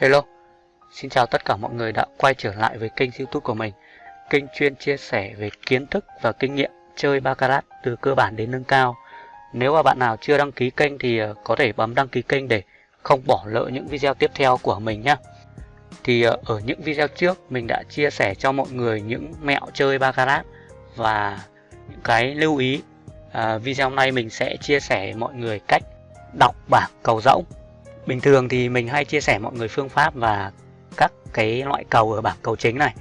Hello, xin chào tất cả mọi người đã quay trở lại với kênh youtube của mình. Kênh chuyên chia sẻ về kiến thức và kinh nghiệm chơi Baccarat từ cơ bản đến nâng cao. Nếu mà bạn nào chưa đăng ký kênh thì ờ, có thể bấm đăng ký kênh để không bỏ lỡ những video tiếp theo của mình nhé Thì ờ, ở những video trước mình đã chia sẻ cho mọi người những mẹo chơi Baccarat và những cái lưu ý. À, Video hôm nay mình sẽ chia sẻ mọi người cách đọc bảng cầu rỗng. Bình thường thì mình hay chia sẻ mọi người phương pháp và các cái loại cầu ở bảng cầu chính này.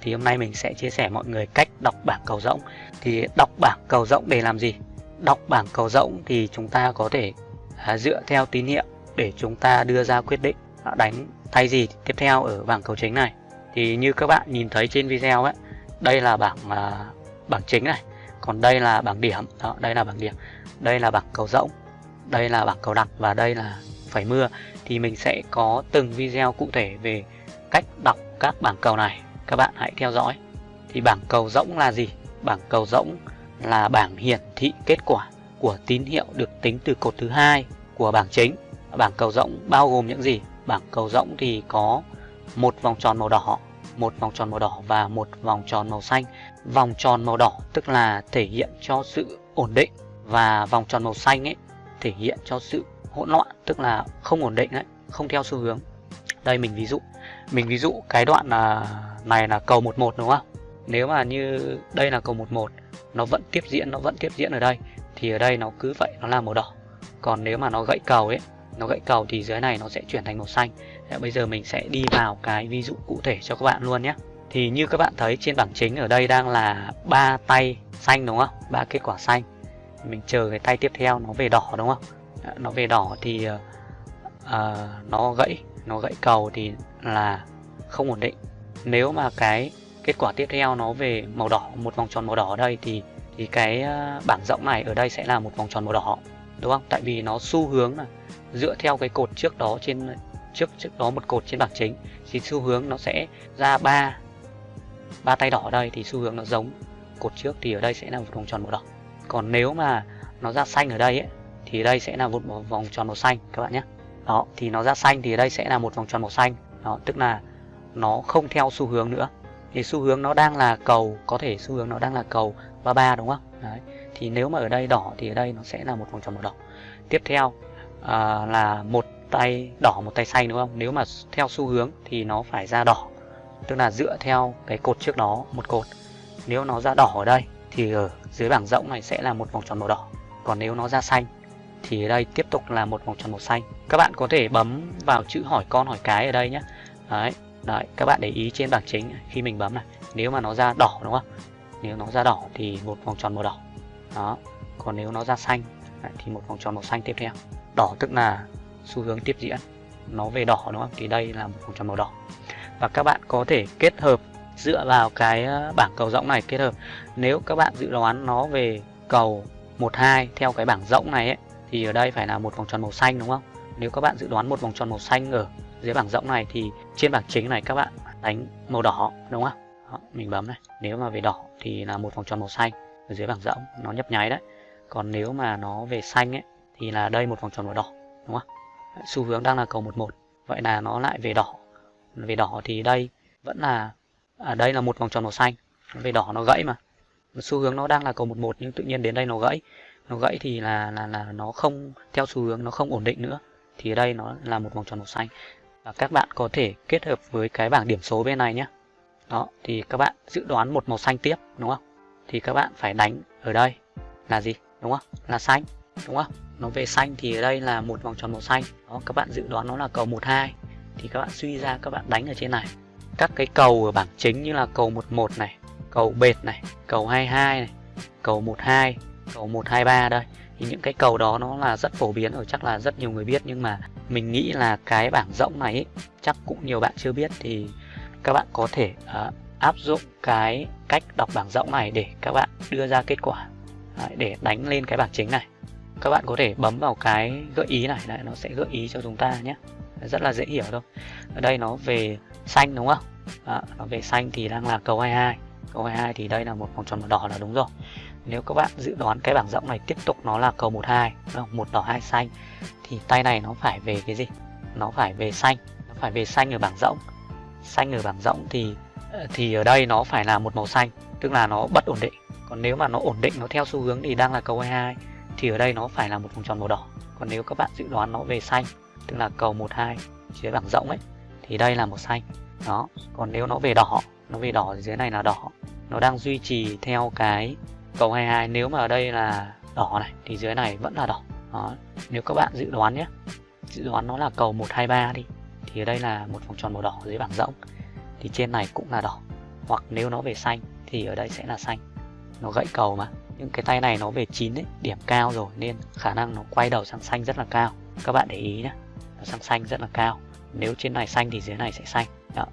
Thì hôm nay mình sẽ chia sẻ mọi người cách đọc bảng cầu rỗng. Thì đọc bảng cầu rỗng để làm gì? Đọc bảng cầu rỗng thì chúng ta có thể à, dựa theo tín hiệu để chúng ta đưa ra quyết định. Đánh thay gì tiếp theo ở bảng cầu chính này. Thì như các bạn nhìn thấy trên video ấy Đây là bảng à, bảng chính này. Còn đây là bảng điểm. Đó, Đây là bảng điểm. Đây là bảng cầu rỗng. Đây là bảng cầu đặc và đây là phải mưa, thì mình sẽ có từng video cụ thể về cách đọc các bảng cầu này. Các bạn hãy theo dõi. Thì bảng cầu rỗng là gì? Bảng cầu rỗng là bảng hiển thị kết quả của tín hiệu được tính từ cột thứ hai của bảng chính. Bảng cầu rỗng bao gồm những gì? Bảng cầu rỗng thì có một vòng tròn màu đỏ, một vòng tròn màu đỏ và một vòng tròn màu xanh. Vòng tròn màu đỏ tức là thể hiện cho sự ổn định và vòng tròn màu xanh ấy, thể hiện cho sự hỗn loạn tức là không ổn định đấy không theo xu hướng. Đây mình ví dụ mình ví dụ cái đoạn là này là cầu 11 đúng không? Nếu mà như đây là cầu 11 nó vẫn tiếp diễn nó vẫn tiếp diễn ở đây thì ở đây nó cứ vậy nó là màu đỏ. Còn nếu mà nó gãy cầu ấy nó gãy cầu thì dưới này nó sẽ chuyển thành màu xanh. Đấy, bây giờ mình sẽ đi vào cái ví dụ cụ thể cho các bạn luôn nhé. Thì như các bạn thấy trên bảng chính ở đây đang là ba tay xanh đúng không? Ba kết quả xanh. Mình chờ cái tay tiếp theo nó về đỏ đúng không? Nó về đỏ thì uh, nó gãy nó gãy cầu thì là không ổn định. Nếu mà cái kết quả tiếp theo nó về màu đỏ một vòng tròn màu đỏ ở đây thì thì cái ờ, bảng rộng này ở đây sẽ là một vòng tròn màu đỏ đúng không? Tại vì nó xu hướng là dựa theo cái cột trước đó trên trước trước đó một cột trên bảng chính thì xu hướng nó sẽ ra ba ba tay đỏ ở đây thì xu hướng nó giống cột trước thì ở đây sẽ là một vòng tròn màu đỏ. Còn nếu mà nó ra xanh ở đây ấy, thì đây sẽ là một vòng tròn màu xanh các bạn nhé. Đó thì nó ra xanh thì đây sẽ là một vòng tròn màu xanh. Đó tức là nó không theo xu hướng nữa. Thì xu hướng nó đang là cầu có thể xu hướng nó đang là cầu 33 đúng không? Đấy thì nếu mà ở đây đỏ thì ở đây nó sẽ là một vòng tròn màu đỏ. Tiếp theo à, là một tay đỏ một tay xanh đúng không? Nếu mà theo xu hướng thì nó phải ra đỏ tức là dựa theo cái cột trước đó một cột. Nếu nó ra đỏ ở đây thì ở dưới bảng rộng này sẽ là một vòng tròn màu đỏ. Còn nếu nó ra xanh thì ở đây, tiếp tục là một vòng tròn màu xanh. Các bạn có thể bấm vào chữ hỏi con hỏi cái ở đây nhé. Đấy đấy, các bạn để ý trên bảng chính khi mình bấm này. Nếu mà nó ra đỏ đúng không? Nếu nó ra đỏ thì một vòng tròn màu đỏ. Đó, còn nếu nó ra xanh thì một vòng tròn màu xanh tiếp theo. Đỏ tức là xu hướng tiếp diễn. Nó về đỏ đúng không? Thì đây là một vòng tròn màu đỏ. Và các bạn có thể kết hợp dựa vào cái ờ, bảng cầu rỗng này, kết hợp. Nếu các bạn dự đoán nó về cầu 12 theo cái bảng rỗng này ấy thì ở đây phải là một vòng tròn màu xanh đúng không? Nếu các bạn dự đoán một vòng tròn màu xanh ở dưới bảng rộng này thì trên bảng chính này các bạn đánh màu đỏ đúng không? Đó, mình bấm này. Nếu mà về đỏ thì là một vòng tròn màu xanh ở dưới bảng rộng nó nhấp nháy đấy. Còn nếu mà nó về xanh ấy thì là đây một vòng tròn màu đỏ đúng không? Xu hướng đang là cầu 11 vậy là nó lại về đỏ. Về đỏ thì đây vẫn là ở à, đây là một vòng tròn màu xanh. Về đỏ nó gãy mà. Xu hướng nó đang là cầu 11 nhưng tự nhiên đến đây nó gãy nó gãy thì là là là nó không, theo xu hướng nó không ổn định nữa. Thì ở đây nó là một vòng tròn màu xanh. Và các bạn có thể kết hợp với cái bảng điểm số bên này nhé. Đó, thì các bạn dự đoán một màu xanh tiếp, đúng không? Thì các bạn phải đánh ở đây là gì, đúng không? Là xanh, đúng không? Nó về xanh thì ở đây là một vòng tròn màu xanh. Đó, các bạn dự đoán nó là cầu 12 thì các bạn suy ra, các bạn đánh ở trên này. Các cái cầu ở bảng chính như là cầu 11 này, cầu bệt này, cầu 22 này, cầu 12 cầu 123 đây. Thì những cái cầu đó nó là rất phổ biến ở chắc là rất nhiều người biết. Nhưng mà mình nghĩ là cái bảng rỗng này ấy, chắc cũng nhiều bạn chưa biết. Thì các bạn có thể uh, áp dụng cái cách đọc bảng rỗng này để các bạn đưa ra kết quả. Đấy, để đánh lên cái bảng chính này. Các bạn có thể bấm vào cái gợi ý này. Đấy, nó sẽ gợi ý cho chúng ta nhé. Rất là dễ hiểu thôi. Ở đây nó về xanh đúng không? Đó, nó về xanh thì đang là cầu 22 cầu 22 thì đây là một vòng tròn màu đỏ là đúng rồi nếu các bạn dự đoán cái bảng rộng này tiếp tục nó là cầu 12 một đỏ, hai xanh, thì tay này nó phải về cái gì? Nó phải về xanh, nó phải về xanh ở bảng rộng. Xanh ở bảng rộng thì ờ, thì ở đây nó phải là một màu xanh, tức là nó bất ổn định. Còn nếu mà nó ổn định, nó theo xu hướng thì đang là cầu 22 thì ở đây nó phải là một vòng tròn màu đỏ. Còn nếu các bạn dự đoán nó về xanh, tức là cầu 12 dưới bảng rộng ấy, thì đây là màu xanh. Đó, còn nếu nó về đỏ, nó về đỏ thì dưới này là đỏ. Nó đang duy trì theo cái cầu 22 nếu mà ở đây là đỏ này thì dưới này vẫn là đỏ. Đó. nếu các bạn dự đoán nhé. Dự đoán nó là cầu 123 đi thì ở đây là một vòng tròn màu đỏ dưới bảng rỗng, thì trên này cũng là đỏ. Hoặc nếu nó về xanh thì ở đây sẽ là xanh. Nó gãy cầu mà. Những cái tay này nó về 9 ấy, điểm cao rồi nên khả năng nó quay đầu sang xanh rất là cao. Các bạn để ý nhé nó sang xanh rất là cao. Nếu trên này xanh thì dưới này sẽ xanh. Đó.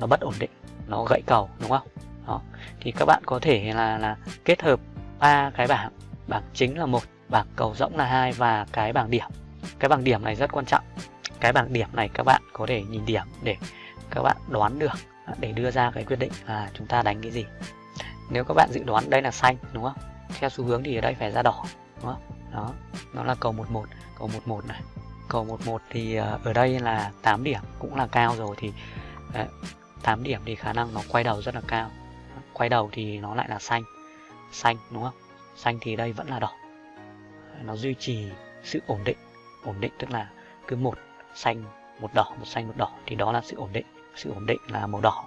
nó bất ổn định nó gãy cầu đúng không? Đó. Thì các bạn có thể là là kết hợp ba cái bảng. Bảng chính là một bảng cầu rỗng là hai và cái bảng điểm. Cái bảng điểm này rất quan trọng. Cái bảng điểm này các bạn có thể nhìn điểm để các bạn đoán được để đưa ra cái quyết định là chúng ta đánh cái gì. Nếu các bạn dự đoán đây là xanh đúng không? Theo xu hướng thì ở đây phải ra đỏ đúng không? Đó nó là cầu 11 cầu 11 này. Cầu 11 thì ờ, ở đây là 8 điểm cũng là cao rồi thì ờ, đấy, 8 điểm thì khả năng nó quay đầu rất là cao quay đầu thì nó lại là xanh. Xanh đúng không? Xanh thì đây vẫn là đỏ. Nó duy trì sự ổn định. Ổn định tức là cứ một xanh một đỏ một xanh một đỏ thì đó là sự ổn định. Sự ổn định là màu đỏ.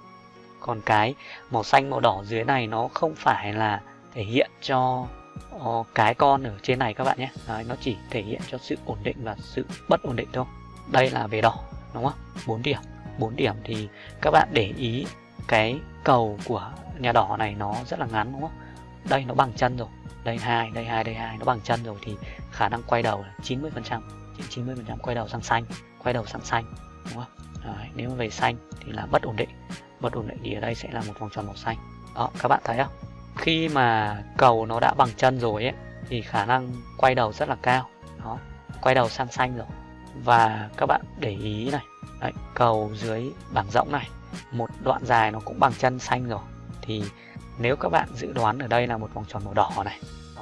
Còn cái màu xanh màu đỏ dưới này nó không phải là thể hiện cho ờ, cái con ở trên này các bạn nhé. Đấy, nó chỉ thể hiện cho sự ổn định và sự bất ổn định thôi. Đây là về đỏ đúng không? 4 điểm. 4 điểm thì các bạn để ý cái cầu của nhà đỏ này nó rất là ngắn đúng không? Đây nó bằng chân rồi. Đây hai đây hai đây hai nó bằng chân rồi thì khả năng quay đầu là 90% 90% trăm quay đầu sang xanh quay đầu sang xanh đúng không? Đấy, nếu mà về xanh thì là bất ổn định. Bất ổn định thì ở đây sẽ là một vòng tròn màu xanh. Đó các bạn thấy không? Khi mà cầu nó đã bằng chân rồi ấy thì khả năng quay đầu rất là cao. Đó quay đầu sang xanh rồi. Và các bạn để ý này. Đấy, cầu dưới bảng rộng này một đoạn dài nó cũng bằng chân xanh rồi. Thì nếu các bạn dự đoán ở đây là một vòng tròn màu đỏ này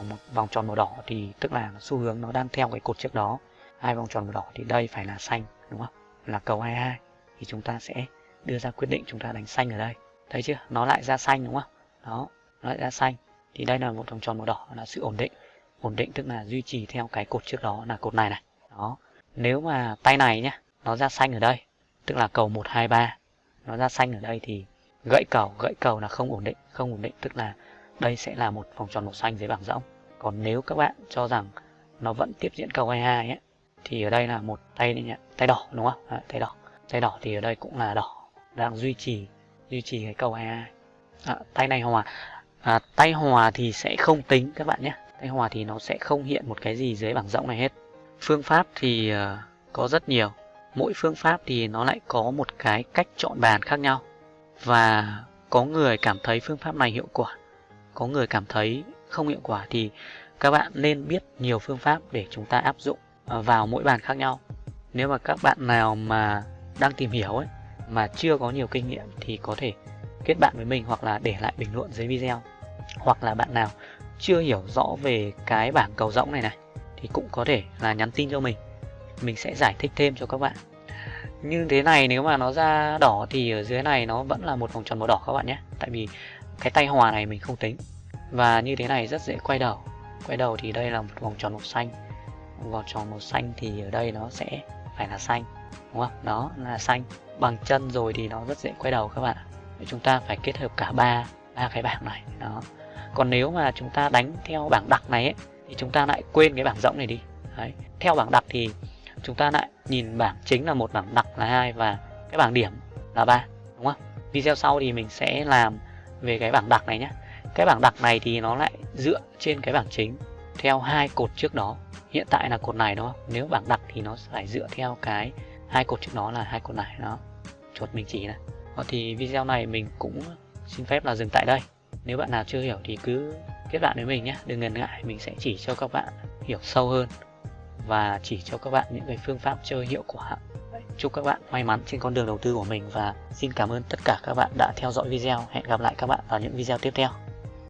một vòng tròn màu đỏ thì tức là xu hướng nó đang theo cái cột trước đó. Hai vòng tròn màu đỏ thì đây phải là xanh đúng không? Là cầu 22 thì chúng ta sẽ đưa ra quyết định chúng ta đánh xanh ở đây. Thấy chưa? Nó lại ra xanh đúng không? Đó nó lại ra xanh. Thì đây là một vòng tròn màu đỏ là sự ổn định. Ổn định tức là duy trì theo cái cột trước đó là cột này này. Đó. Nếu mà tay này nhá, nó ra xanh ở đây tức là cầu 123 nó ra xanh ở đây thì gãy cầu gãy cầu là không ổn định không ổn định tức là đây sẽ là một vòng tròn màu xanh dưới bảng rỗng. Còn nếu các bạn cho rằng nó vẫn tiếp diễn cầu 22 ấy, thì ở đây là một tay nhỉ? tay đỏ đúng không? À, tay đỏ. Tay đỏ thì ở đây cũng là đỏ đang duy trì duy trì cái cầu 22 à, tay này hòa à, tay hòa thì sẽ không tính các bạn nhé. Tay hòa thì nó sẽ không hiện một cái gì dưới bảng rỗng này hết. Phương pháp thì uh, có rất nhiều mỗi phương pháp thì nó lại có một cái cách chọn bàn khác nhau. Và có người cảm thấy phương pháp này hiệu quả, có người cảm thấy không hiệu quả thì các bạn nên biết nhiều phương pháp để chúng ta áp dụng à, vào mỗi bàn khác nhau. Nếu mà các bạn nào mà đang tìm hiểu ấy, mà chưa có nhiều kinh nghiệm thì có thể kết bạn với mình hoặc là để lại bình luận dưới video. Hoặc là bạn nào chưa hiểu rõ về cái bảng cầu rỗng này này, thì cũng có thể là nhắn tin cho mình. Mình sẽ giải thích thêm cho các bạn như thế này nếu mà nó ra đỏ thì ở dưới này nó vẫn là một vòng tròn màu đỏ các bạn nhé. Tại vì cái tay hòa này mình không tính. Và như thế này rất dễ quay đầu. Quay đầu thì đây là một vòng tròn màu xanh. Vòng tròn màu xanh thì ở đây nó sẽ phải là xanh đúng không? Đó là xanh. Bằng chân rồi thì nó rất dễ quay đầu các bạn chúng ta phải kết hợp cả ba ba cái bảng này. Đó. Còn nếu mà chúng ta đánh theo bảng đặc này ấy, thì chúng ta lại quên cái bảng rộng này đi. Đấy. theo bảng đặc thì chúng ta lại nhìn bảng chính là một bảng đặc là hai và cái bảng điểm là ba, đúng không? Video sau thì mình sẽ làm về cái bảng đặc này nhé. Cái bảng đặc này thì nó lại dựa trên cái bảng chính theo hai cột trước đó. Hiện tại là cột này, đúng không? Nếu bảng đặc thì nó phải dựa theo cái hai cột trước đó là hai cột này, đó. Chuột mình chỉ này. Ờ, thì video này mình cũng xin phép là dừng tại đây. Nếu bạn nào chưa hiểu thì cứ kết bạn với mình nhé. Đừng ngần ngại, mình sẽ chỉ cho các bạn hiểu sâu hơn và chỉ cho các bạn những cái phương pháp chơi hiệu quả chúc các bạn may mắn trên con đường đầu tư của mình và xin cảm ơn tất cả các bạn đã theo dõi video. Hẹn gặp lại các bạn vào những video tiếp theo.